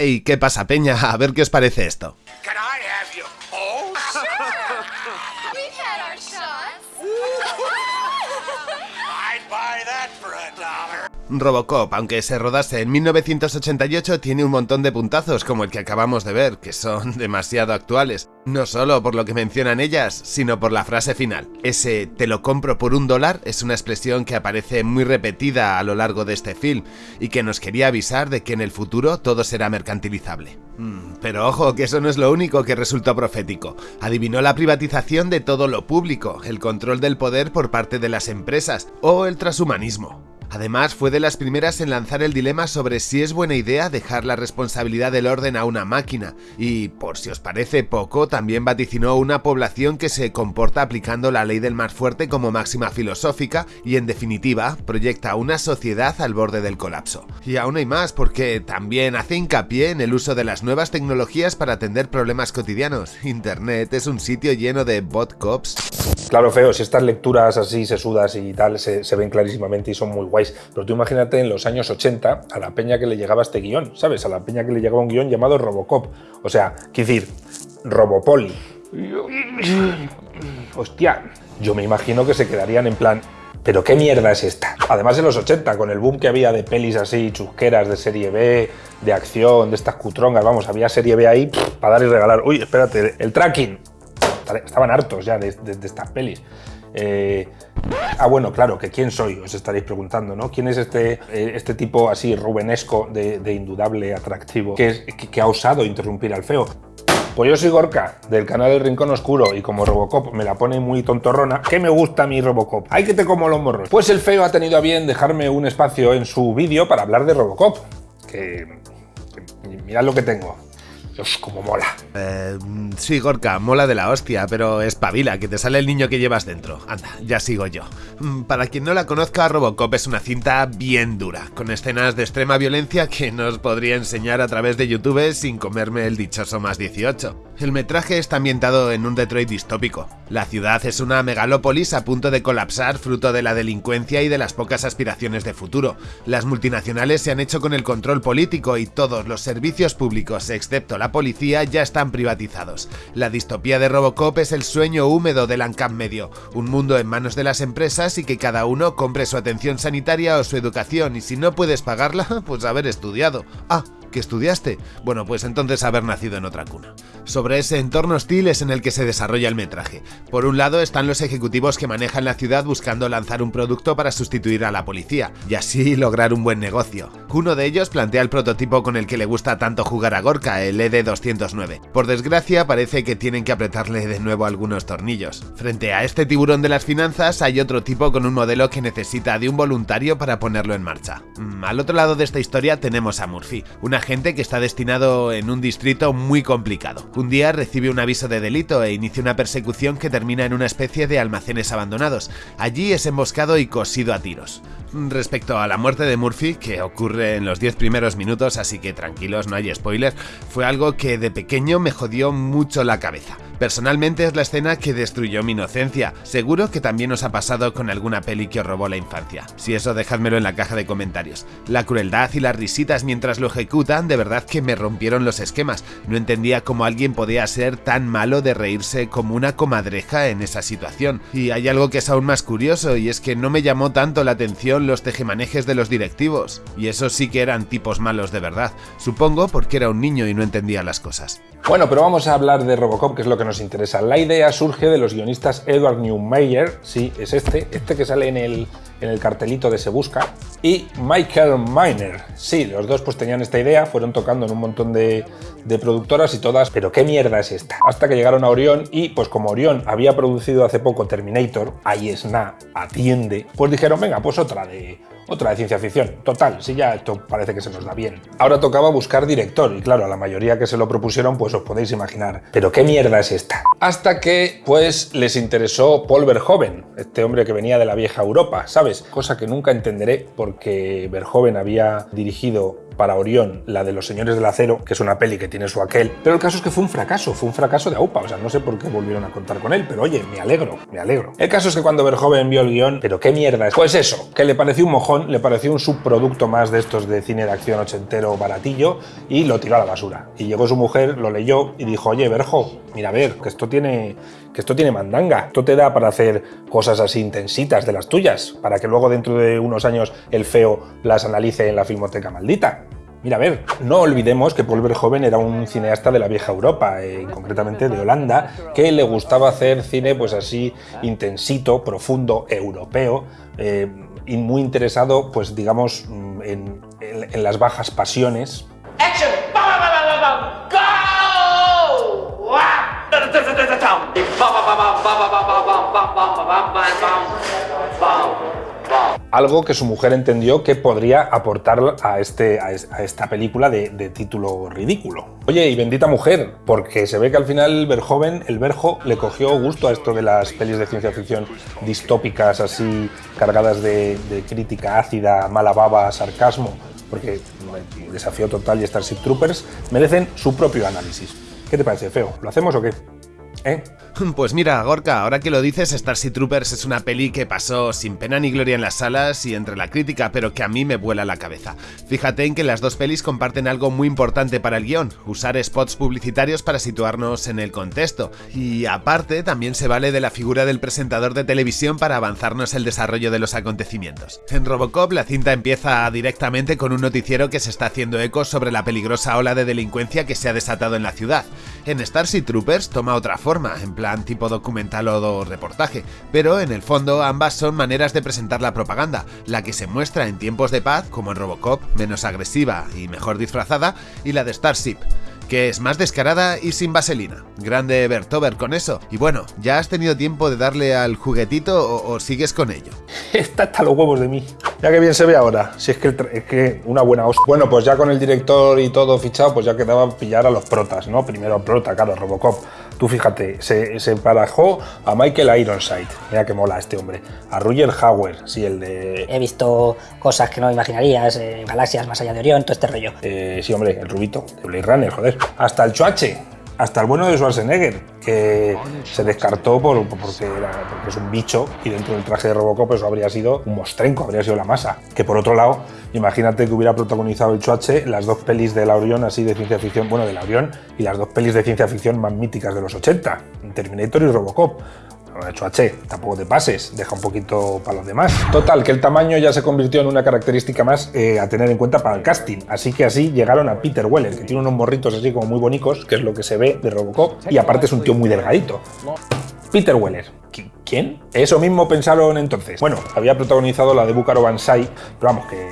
Hey, ¿qué pasa, Peña? A ver qué os parece esto. Robocop, aunque se rodase en 1988, tiene un montón de puntazos como el que acabamos de ver, que son demasiado actuales. No solo por lo que mencionan ellas, sino por la frase final. Ese te lo compro por un dólar es una expresión que aparece muy repetida a lo largo de este film y que nos quería avisar de que en el futuro todo será mercantilizable. Mm, pero ojo, que eso no es lo único que resultó profético. Adivinó la privatización de todo lo público, el control del poder por parte de las empresas o el transhumanismo. Además, fue de las primeras en lanzar el dilema sobre si es buena idea dejar la responsabilidad del orden a una máquina, y, por si os parece poco, también vaticinó una población que se comporta aplicando la ley del más fuerte como máxima filosófica y, en definitiva, proyecta una sociedad al borde del colapso. Y aún hay más, porque también hace hincapié en el uso de las nuevas tecnologías para atender problemas cotidianos. Internet es un sitio lleno de bot cops. Claro, feo, estas lecturas así sesudas y tal se, ven clarísimamente y son muy pero tú imagínate en los años 80 a la peña que le llegaba este guion, ¿sabes? A la peña que le llegaba un guion llamado Robocop. O sea, quiero decir, Robopoli. Hostia, yo me imagino que se quedarían en plan, ¿pero qué mierda es esta? Además en los 80, con el boom que había de pelis así chusqueras de serie B, de acción, de estas cutrongas, vamos, había serie B ahí para dar y regalar. Uy, espérate, el tracking, estaban hartos ya de, estas pelis. Eh, ah, bueno, claro, que quién soy, os estaréis preguntando, ¿no? ¿Quién es este, eh, este tipo así rubenesco de, indudable atractivo que, ha osado interrumpir al feo? Pues yo soy Gorka, del canal del Rincón Oscuro, y como Robocop me la pone muy tontorrona, ¿qué me gusta mi Robocop? ¡Ay, que te como los morros! Pues el feo ha tenido a bien dejarme un espacio en su vídeo para hablar de Robocop, que, que mirad lo que tengo. Como mola. Eh, sí, Gorka, mola de la hostia, pero espabila, que te sale el niño que llevas dentro. Anda, ya sigo yo. Mm, para quien no la conozca, Robocop es una cinta bien dura, con escenas de extrema violencia que nos podría enseñar a través de YouTube sin comerme el dichoso más 18. El metraje está ambientado en un Detroit distópico. La ciudad es una megalópolis a punto de colapsar fruto de la delincuencia y de las pocas aspiraciones de futuro. Las multinacionales se han hecho con el control político y todos los servicios públicos, excepto la policía, ya están privatizados. La distopía de Robocop es el sueño húmedo del ANCAP medio, un mundo en manos de las empresas y que cada uno compre su atención sanitaria o su educación y si no puedes pagarla, pues haber estudiado. Ah, ¿Que estudiaste? Bueno, pues entonces haber nacido en otra cuna. Sobre ese entorno hostil es en el que se desarrolla el metraje. Por un lado están los ejecutivos que manejan la ciudad buscando lanzar un producto para sustituir a la policía, y así lograr un buen negocio. Uno de ellos plantea el prototipo con el que le gusta tanto jugar a Gorka, el ED209. Por desgracia parece que tienen que apretarle de nuevo algunos tornillos. Frente a este tiburón de las finanzas hay otro tipo con un modelo que necesita de un voluntario para ponerlo en marcha. Mm, al otro lado de esta historia tenemos a Murphy, una agente que está destinado en un distrito muy complicado. Un día recibe un aviso de delito e inicia una persecución que termina en una especie de almacenes abandonados. Allí es emboscado y cosido a tiros. Respecto a la muerte de Murphy, que ocurre en los 10 primeros minutos, así que tranquilos, no hay spoilers, fue algo que de pequeño me jodió mucho la cabeza. Personalmente es la escena que destruyó mi inocencia. Seguro que también os ha pasado con alguna peli que os robó la infancia. Si eso, dejádmelo en la caja de comentarios. La crueldad y las risitas mientras lo ejecutan de verdad que me rompieron los esquemas. No entendía cómo alguien podía ser tan malo de reírse como una comadreja en esa situación. Y hay algo que es aún más curioso y es que no me llamó tanto la atención los tejemanejes de los directivos. Y eso sí que eran tipos malos de verdad. Supongo porque era un niño y no entendía las cosas. Bueno, pero vamos a hablar de Robocop, que es lo que nos interesa. La idea surge de los guionistas Edward Newmeyer, sí, es este, este que sale en el, en el cartelito de Se Busca, y Michael Miner. Sí, los dos pues tenían esta idea, fueron tocando en un montón de, productoras y todas, pero ¿qué mierda es esta? Hasta que llegaron a Orión y pues como Orión había producido hace poco Terminator, ahí es na, atiende, pues dijeron, venga, pues otra de otra de ciencia ficción. Total, si ya esto parece que se nos da bien. Ahora tocaba buscar director y claro, a la mayoría que se lo propusieron pues os podéis imaginar. Pero ¿qué mierda es esta? Hasta que, pues, les interesó Paul Verhoeven, este hombre que venía de la vieja Europa, ¿sabes? Cosa que nunca entenderé porque Verhoeven había dirigido para Orión la de Los Señores del Acero, que es una peli que tiene su aquel, pero el caso es que fue un fracaso, fue un fracaso de AUPA, o sea, no sé por qué volvieron a contar con él, pero oye, me alegro, me alegro. El caso es que cuando Verhoeven vio el guion, pero qué mierda es, pues eso, que le pareció un mojón, le pareció un subproducto más de estos de cine de acción ochentero baratillo y lo tiró a la basura. Y llegó su mujer, lo leyó y dijo, oye, Verjo, mira a ver, que esto tiene que esto tiene mandanga. Esto te da para hacer cosas así intensitas de las tuyas, para que luego dentro de unos años el feo las analice en la filmoteca maldita. Mira, a ver, no olvidemos que Paul Verhoeven era un cineasta de la vieja Europa, eh, concretamente de Holanda, que le gustaba hacer cine pues así intensito, profundo, europeo, eh, y muy interesado, pues digamos, mm, en, las bajas pasiones. ¡Action! Algo que su mujer entendió que podría aportar a, este, a esta película de, título ridículo. Oye, y bendita mujer, porque se ve que al final Verjoven, el Verjo, le cogió gusto a esto de las pelis de ciencia ficción distópicas, así cargadas de, de crítica ácida, mala baba, sarcasmo, porque Desafío Total y Starship Troopers merecen su propio análisis. ¿Qué te parece, feo? ¿Lo hacemos o qué? ¿Eh? Pues mira, Gorka, ahora que lo dices, Starship Troopers es una peli que pasó sin pena ni gloria en las salas y entre la crítica, pero que a mí me vuela la cabeza. Fíjate en que las dos pelis comparten algo muy importante para el guion, usar spots publicitarios para situarnos en el contexto. Y aparte, también se vale de la figura del presentador de televisión para avanzarnos el desarrollo de los acontecimientos. En Robocop, la cinta empieza directamente con un noticiero que se está haciendo eco sobre la peligrosa ola de delincuencia que se ha desatado en la ciudad. En Starship Troopers toma otra forma, en plan tipo documental o reportaje, pero en el fondo ambas son maneras de presentar la propaganda, la que se muestra en tiempos de paz, como en Robocop, menos agresiva y mejor disfrazada, y la de Starship, que es más descarada y sin vaselina. Grande Bertover con eso. Y bueno, ¿ya has tenido tiempo de darle al juguetito o, sigues con ello? Está hasta los huevos de mí. Ya que bien se ve ahora, si es que, es que una buena os... Bueno, pues ya con el director y todo fichado, pues ya quedaba pillar a los protas, ¿no? Primero prota, claro, Robocop. Tú fíjate, se, se emparajó a Michael Ironside, mira que mola este hombre, a Roger Hauer, sí, el de... He visto cosas que no imaginarías, eh, galaxias más allá de Orión, todo este rollo. Eh, sí, hombre, el rubito, de Blade Runner, joder. Hasta el Chuache, hasta el bueno de Schwarzenegger, que se descartó por, porque, porque, es un bicho y dentro del traje de Robocop eso habría sido un mostrenco, habría sido la masa. Que por otro lado, imagínate que hubiera protagonizado el Chuache las dos pelis de la Orión así de ciencia ficción, bueno, de la Orión y las dos pelis de ciencia ficción más míticas de los 80, Terminator y Robocop de hecho H, tampoco te pases, deja un poquito para los demás. Total, que el tamaño ya se convirtió en una característica más eh, a tener en cuenta para el casting, así que así llegaron a Peter Weller, que tiene unos morritos así como muy bonitos, que es lo que se ve de Robocop, y aparte es un tío muy delgadito. Peter Weller. ¿Quién? Eso mismo pensaron entonces. Bueno, había protagonizado la de Búcaro Banzai, pero vamos, que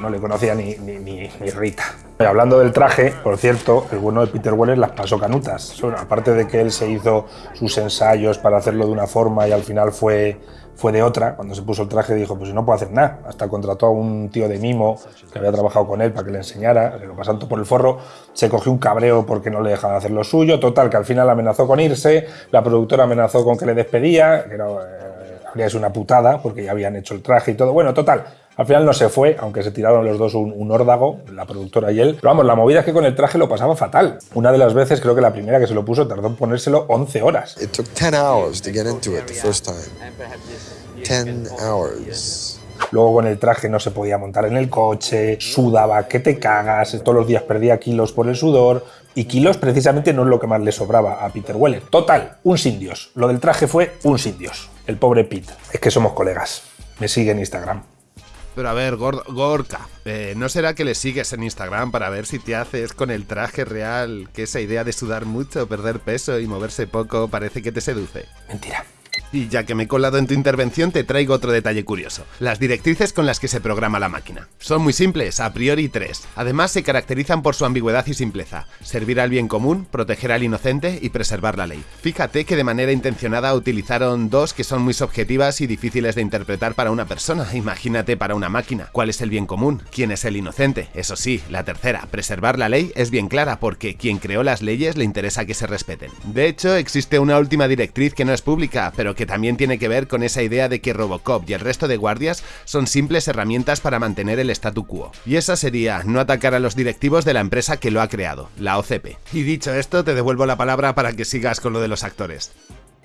no le conocía ni, ni, ni, Rita. Hablando del traje, por cierto, el bueno de Peter Weller las pasó canutas. aparte de que él se hizo sus ensayos para hacerlo de una forma y al final fue, fue de otra, cuando se puso el traje dijo, pues no puedo hacer nada. Hasta contrató a un tío de mimo que había trabajado con él para que le enseñara, se lo pasando por el forro, se cogió un cabreo porque no le dejaban hacer lo suyo, total, que al final amenazó con irse, la productora amenazó con que le despedía, que no, eh, habría sido una putada porque ya habían hecho el traje y todo. Bueno, total, al final no se fue, aunque se tiraron los dos un, órdago, la productora y él. Pero vamos, la movida es que con el traje lo pasaba fatal. Una de las veces, creo que la primera que se lo puso, tardó en ponérselo 11 horas. It took 10 hours to get into it the first time. 10 hours. Luego con el traje no se podía montar en el coche, sudaba, que te cagas, todos los días perdía kilos por el sudor, y kilos precisamente no es lo que más le sobraba a Peter Weller. Total, un sin Dios. Lo del traje fue un sin Dios. El pobre Pete. Es que somos colegas. Me sigue en Instagram. Pero a ver, Gorka, eh, ¿no será que le sigues en Instagram para ver si te haces con el traje real que esa idea de sudar mucho, perder peso y moverse poco parece que te seduce? Mentira. Y ya que me he colado en tu intervención, te traigo otro detalle curioso. Las directrices con las que se programa la máquina. Son muy simples, a priori tres. Además, se caracterizan por su ambigüedad y simpleza. Servir al bien común, proteger al inocente y preservar la ley. Fíjate que de manera intencionada utilizaron dos que son muy subjetivas y difíciles de interpretar para una persona. Imagínate para una máquina. ¿Cuál es el bien común? ¿Quién es el inocente? Eso sí, la tercera, preservar la ley, es bien clara porque quien creó las leyes le interesa que se respeten. De hecho, existe una última directriz que no es pública, pero que también tiene que ver con esa idea de que Robocop y el resto de guardias son simples herramientas para mantener el statu quo. Y esa sería no atacar a los directivos de la empresa que lo ha creado, la OCP. Y dicho esto, te devuelvo la palabra para que sigas con lo de los actores.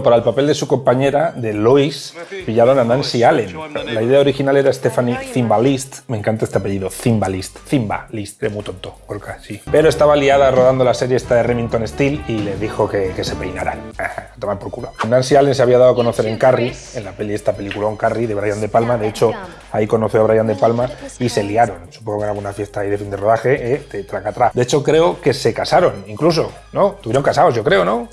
Para el papel de su compañera, de Lois, pillaron a Nancy Allen. La idea original era Stephanie Zimbalist. Me encanta este apellido, Zimbalist. Zimbalist, de muy tonto, sí. Pero estaba liada rodando la serie esta de Remington Steel y le dijo que, se peinaran. A tomar por culo. Nancy Allen se había dado a conocer en Carrie, en la peli esta peliculón Carrie de Brian De Palma. De hecho, ahí conoció a Brian De Palma y se liaron. Supongo que en alguna fiesta ahí de fin de rodaje, eh, de traca atrás. De hecho, creo que se casaron, incluso, ¿no? Tuvieron casados, yo creo, ¿no?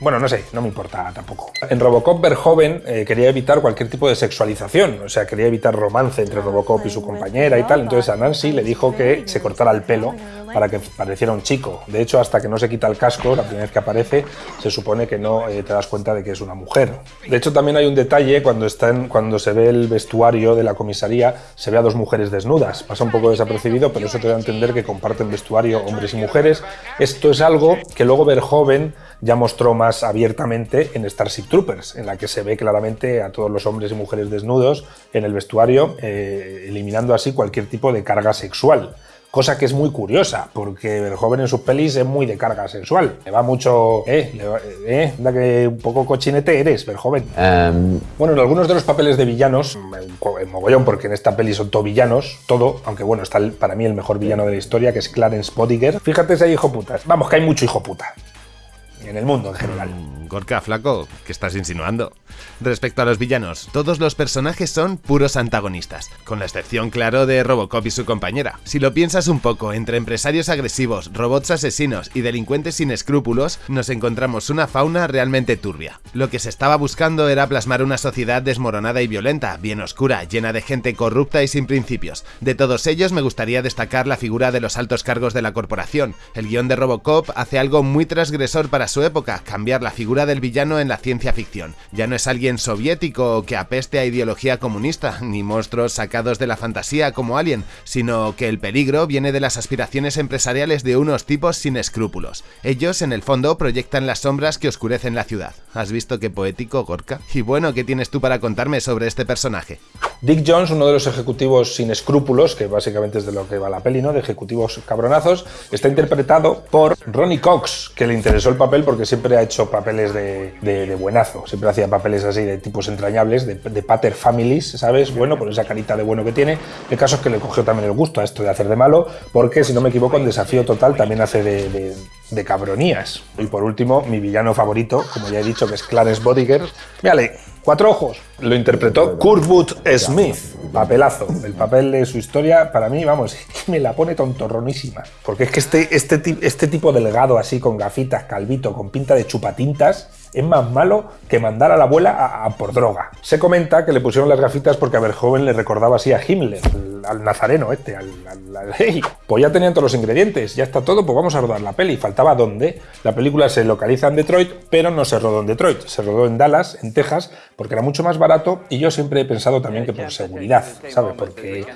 Bueno, no sé, no me importa tampoco. En Robocop, Verhoeven eh, quería evitar cualquier tipo de sexualización, o sea, quería evitar romance entre Robocop y su compañera y tal. Entonces a Nancy le dijo que se cortara el pelo para que pareciera un chico. De hecho, hasta que no se quita el casco, la primera vez que aparece, se supone que no eh, te das cuenta de que es una mujer. De hecho, también hay un detalle cuando, se ve el vestuario de la comisaría, se ve a dos mujeres desnudas. Pasa un poco desapercibido, pero eso te da a entender que comparten vestuario hombres y mujeres. Esto es algo que luego Verhoeven ya mostró más abiertamente en Starship Troopers, en la que se ve claramente a todos los hombres y mujeres desnudos en el vestuario, eh, eliminando así cualquier tipo de carga sexual. Cosa que es muy curiosa, porque el joven en sus pelis es muy de carga sexual. Le va mucho. Eh, eh, da que un poco cochinete eres, Verjoven. joven. Em. Bueno, en algunos de los papeles de villanos, en mogollón, porque en esta peli son todo villanos, todo, aunque bueno, está para mí el mejor villano de la historia, que es Clarence Bodiger. Fíjate ese hijo putas. Vamos, que hay mucho hijo puta en el mundo en general. Gorka, flaco, ¿qué estás insinuando? Respecto a los villanos, todos los personajes son puros antagonistas, con la excepción, claro, de Robocop y su compañera. Si lo piensas un poco, entre empresarios agresivos, robots asesinos y delincuentes sin escrúpulos, nos encontramos una fauna realmente turbia. Lo que se estaba buscando era plasmar una sociedad desmoronada y violenta, bien oscura, llena de gente corrupta y sin principios. De todos ellos me gustaría destacar la figura de los altos cargos de la corporación. El guion de Robocop hace algo muy transgresor para su época, cambiar la figura del villano en la ciencia ficción. Ya no es alguien soviético que apeste a ideología comunista, ni monstruos sacados de la fantasía como Alien, sino que el peligro viene de las aspiraciones empresariales de unos tipos sin escrúpulos. Ellos, en el fondo, proyectan las sombras que oscurecen la ciudad. ¿Has visto qué poético, Gorka? Y bueno, ¿qué tienes tú para contarme sobre este personaje? Dick Jones, uno de los ejecutivos sin escrúpulos, que básicamente es de lo que va la peli, ¿no? De ejecutivos cabronazos, está interpretado por Ronnie Cox, que le interesó el papel porque siempre ha hecho papeles de, buenazo, siempre hacía papeles así de tipos entrañables, de, pater families, ¿sabes? Bueno, por esa carita de bueno que tiene. El caso es que le cogió también el gusto a esto de hacer de malo, porque si no me equivoco, en Desafío Total también hace de, de cabronías. Y por último, mi villano favorito, como ya he dicho, que es Clarence Bodiger. Mírale, cuatro ojos. Lo interpretó Kurtwood Smith. Papelazo. El papel de su historia, para mí, vamos, me la pone tontorronísima. Porque es que este, este, este tipo delgado, así, con gafitas, calvito, con pinta de chupatintas, es más malo que mandar a la abuela a, por droga. Se comenta que le pusieron las gafitas porque a ver joven le recordaba así a Himmler, al, nazareno este, al, al, Pues ya tenían todos los ingredientes, ya está todo, pues vamos a rodar la peli. Faltaba dónde. La película se localiza en Detroit, pero no se rodó en Detroit, se rodó en Dallas, en Texas, porque era mucho más barato y yo siempre he pensado también que por seguridad, ¿sabes? Porque,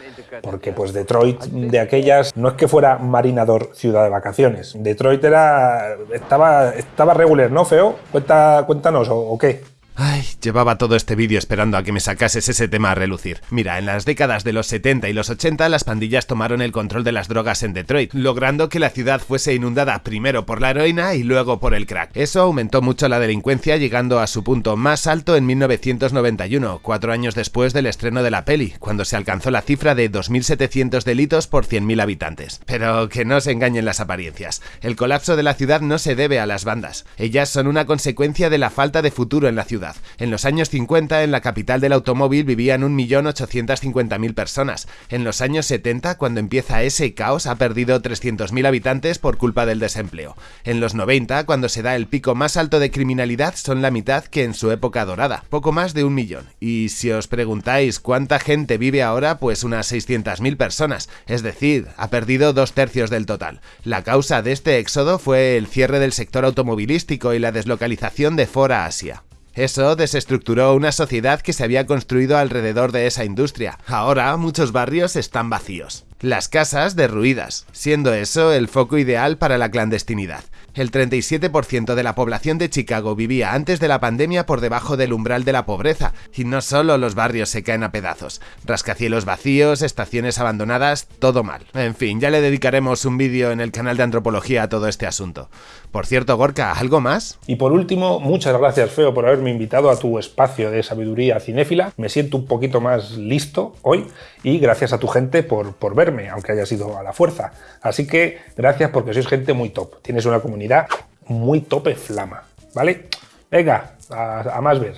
porque pues Detroit de aquellas no es que fuera marinador ciudad de vacaciones. Detroit era estaba estaba regular, ¿no, feo? Cuenta cuéntanos, ¿o, qué? Ay, llevaba todo este vídeo esperando a que me sacases ese tema a relucir. Mira, en las décadas de los 70 y los 80 las pandillas tomaron el control de las drogas en Detroit, logrando que la ciudad fuese inundada primero por la heroína y luego por el crack. Eso aumentó mucho la delincuencia llegando a su punto más alto en 1991, cuatro años después del estreno de la peli, cuando se alcanzó la cifra de 2.700 delitos por 100.000 habitantes. Pero que no se engañen las apariencias, el colapso de la ciudad no se debe a las bandas, ellas son una consecuencia de la falta de futuro en la ciudad En los años 50, en la capital del automóvil vivían 1.850.000 personas. En los años 70, cuando empieza ese caos, ha perdido 300.000 habitantes por culpa del desempleo. En los 90, cuando se da el pico más alto de criminalidad, son la mitad que en su época dorada, poco más de un millón. Y si os preguntáis cuánta gente vive ahora, pues unas 600.000 personas, es decir, ha perdido dos tercios del total. La causa de este éxodo fue el cierre del sector automovilístico y la deslocalización de Ford a Asia. Eso desestructuró una sociedad que se había construido alrededor de esa industria. Ahora muchos barrios están vacíos. Las casas derruidas, siendo eso el foco ideal para la clandestinidad. El 37% de la población de Chicago vivía antes de la pandemia por debajo del umbral de la pobreza, y no solo los barrios se caen a pedazos, rascacielos vacíos, estaciones abandonadas, todo mal. En fin, ya le dedicaremos un vídeo en el canal de antropología a todo este asunto. Por cierto, Gorka, ¿algo más? Y por último, muchas gracias, Feo, por haberme invitado a tu espacio de sabiduría cinéfila. Me siento un poquito más listo hoy y gracias a tu gente por, por verme, aunque haya sido a la fuerza. Así que gracias porque sois gente muy top. Tienes una comunidad muy tope flama, ¿vale? Venga, a, a más ver.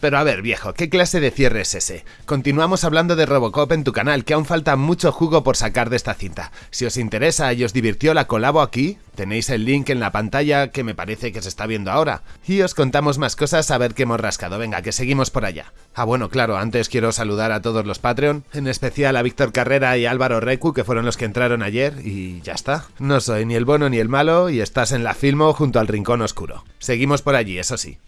Pero a ver, viejo, ¿qué clase de cierre es ese? Continuamos hablando de Robocop en tu canal, que aún falta mucho jugo por sacar de esta cinta. Si os interesa y os divirtió la colabo aquí, tenéis el link en la pantalla que me parece que se está viendo ahora. Y os contamos más cosas a ver qué hemos rascado. Venga, que seguimos por allá. Ah, bueno, claro, antes quiero saludar a todos los Patreon, en especial a Víctor Carrera y Álvaro Recu, que fueron los que entraron ayer, y ya está. No soy ni el bueno ni el malo, y estás en la Filmo junto al Rincón Oscuro. Seguimos por allí, eso sí.